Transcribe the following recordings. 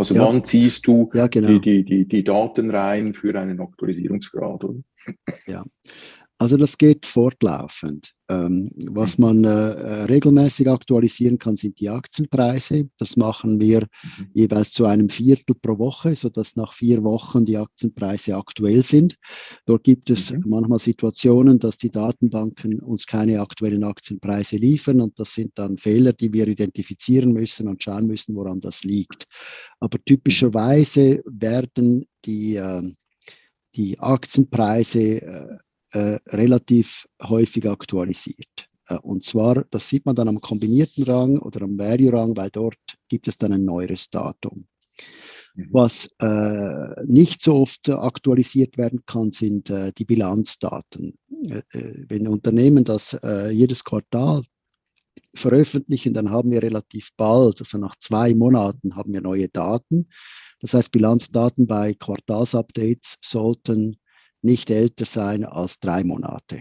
Also ja. wann ziehst du ja, genau. die, die, die, die Daten rein für einen Aktualisierungsgrad? Oder? Ja, also das geht fortlaufend. Ähm, was man äh, äh, regelmäßig aktualisieren kann, sind die Aktienpreise. Das machen wir mhm. jeweils zu einem Viertel pro Woche, sodass nach vier Wochen die Aktienpreise aktuell sind. Dort gibt es mhm. manchmal Situationen, dass die Datenbanken uns keine aktuellen Aktienpreise liefern und das sind dann Fehler, die wir identifizieren müssen und schauen müssen, woran das liegt. Aber typischerweise werden die, äh, die Aktienpreise äh, äh, relativ häufig aktualisiert. Äh, und zwar, das sieht man dann am kombinierten Rang oder am Value-Rang, weil dort gibt es dann ein neueres Datum. Mhm. Was äh, nicht so oft aktualisiert werden kann, sind äh, die Bilanzdaten. Äh, äh wenn Unternehmen das jedes Quartal veröffentlichen, dann haben wir relativ bald, also nach zwei Monaten, haben wir neue Daten. Das heißt, Bilanzdaten bei Quartalsupdates sollten nicht älter sein als drei Monate.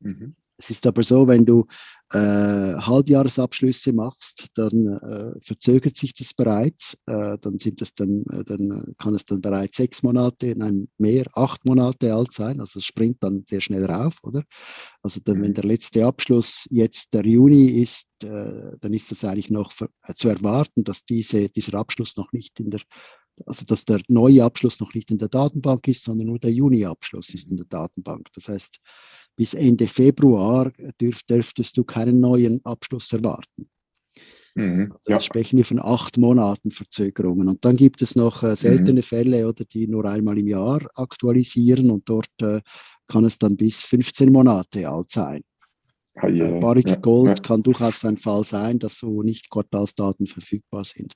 Mhm. Es ist aber so, wenn du äh, Halbjahresabschlüsse machst, dann äh, verzögert sich das bereits. Äh, dann sind es dann, äh, dann kann es dann bereits sechs Monate, nein, mehr, acht Monate alt sein. Also es springt dann sehr schnell rauf, oder? Also dann, wenn mhm. der letzte Abschluss jetzt der Juni ist, äh, dann ist es eigentlich noch für, äh, zu erwarten, dass diese, dieser Abschluss noch nicht in der also dass der neue Abschluss noch nicht in der Datenbank ist, sondern nur der Juni-Abschluss ist in der Datenbank. Das heißt, bis Ende Februar dürf, dürftest du keinen neuen Abschluss erwarten. Mhm, also ja. sprechen wir von acht Monaten Verzögerungen. Und dann gibt es noch äh, seltene mhm. Fälle, oder die nur einmal im Jahr aktualisieren und dort äh, kann es dann bis 15 Monate alt sein. Ah, ja, äh, Barrick ja, Gold kann durchaus ein Fall sein, dass so nicht Quartalsdaten verfügbar sind.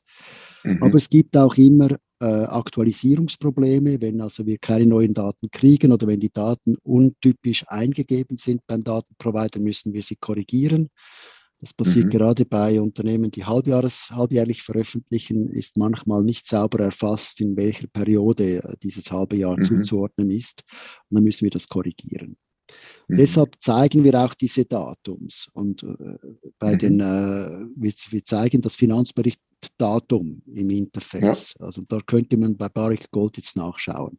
Mhm. Aber es gibt auch immer äh, Aktualisierungsprobleme, wenn also wir keine neuen Daten kriegen oder wenn die Daten untypisch eingegeben sind beim Datenprovider, müssen wir sie korrigieren. Das passiert mhm. gerade bei Unternehmen, die halbjahres, halbjährlich veröffentlichen, ist manchmal nicht sauber erfasst, in welcher Periode äh, dieses halbe Jahr mhm. zuzuordnen ist. Und dann müssen wir das korrigieren. Mhm. Deshalb zeigen wir auch diese Datums. Und äh, bei mhm. den, äh, wir, wir, zeigen das Finanzberichtdatum im Interface. Ja. Also da könnte man bei Barrick Gold jetzt nachschauen.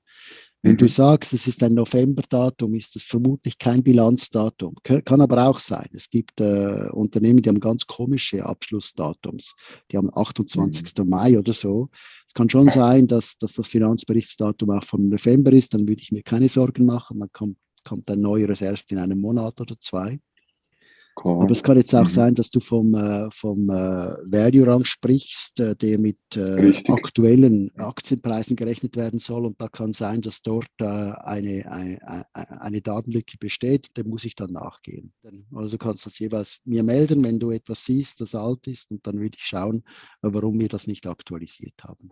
Wenn mhm. du sagst, es ist ein Novemberdatum, ist das vermutlich kein Bilanzdatum. Kann aber auch sein. Es gibt äh, Unternehmen, die haben ganz komische Abschlussdatums. Die haben 28. Mhm. Mai oder so. Es kann schon sein, dass, dass das Finanzberichtsdatum auch vom November ist. Dann würde ich mir keine Sorgen machen. Dann kommt kommt ein neueres erst in einem Monat oder zwei. Cool. Aber es kann jetzt auch mhm. sein, dass du vom, äh, vom äh, Value-Rang sprichst, äh, der mit aktuellen Aktienpreisen gerechnet werden soll. Und da kann sein, dass dort eine, eine, eine Datenlücke besteht. Dem muss ich dann nachgehen. Also du kannst das jeweils mir melden, wenn du etwas siehst, das alt ist. Und dann würde ich schauen, warum wir das nicht aktualisiert haben.